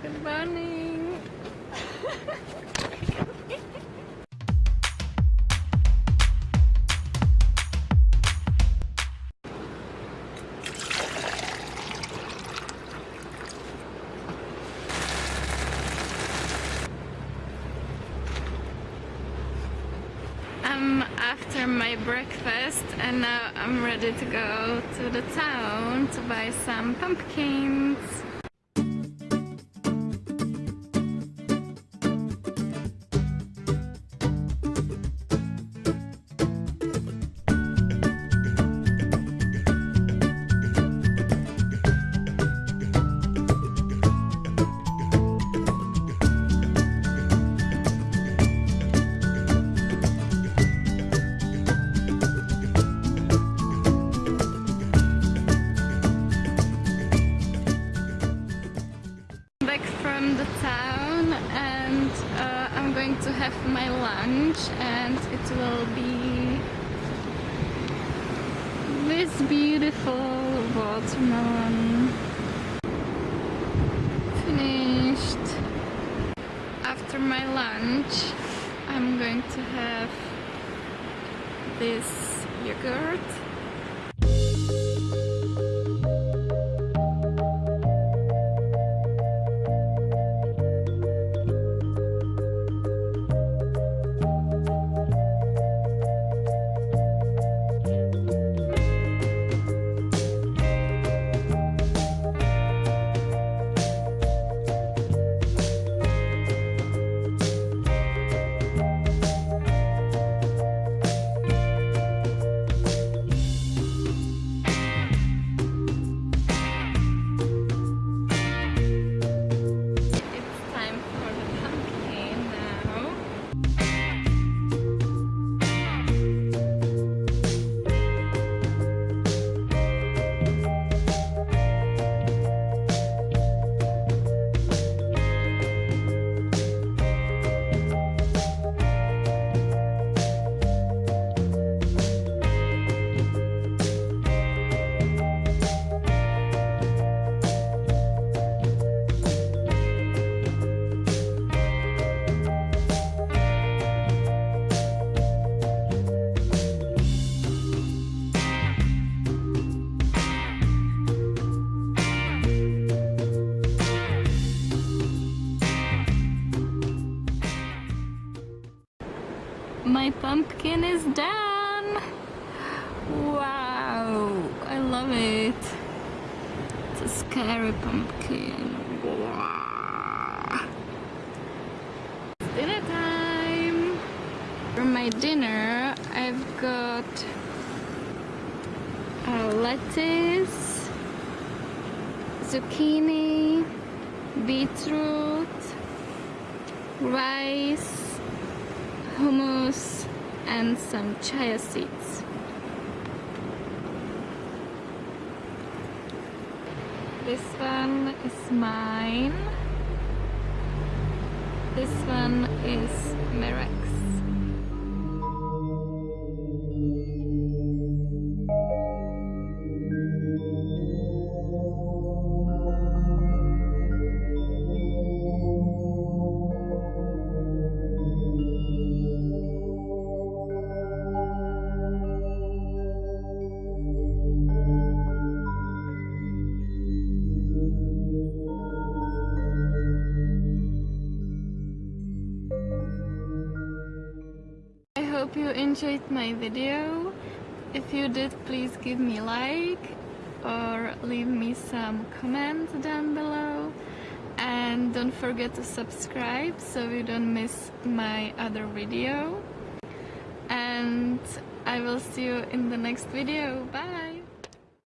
Good morning. I'm after my breakfast and now I'm ready to go to the town to buy some pumpkins. Back from the town and uh, I'm going to have my lunch and it will be this beautiful watermelon. Finished. After my lunch I'm going to have this yogurt My pumpkin is done! Wow, I love it. It's a scary pumpkin. It's dinner time! For my dinner, I've got uh, lettuce, zucchini, beetroot, rice, hummus and some chia seeds. This one is mine. This one is Merex. Hope you enjoyed my video. If you did, please give me like or leave me some comments down below. And don't forget to subscribe so you don't miss my other video. And I will see you in the next video. Bye!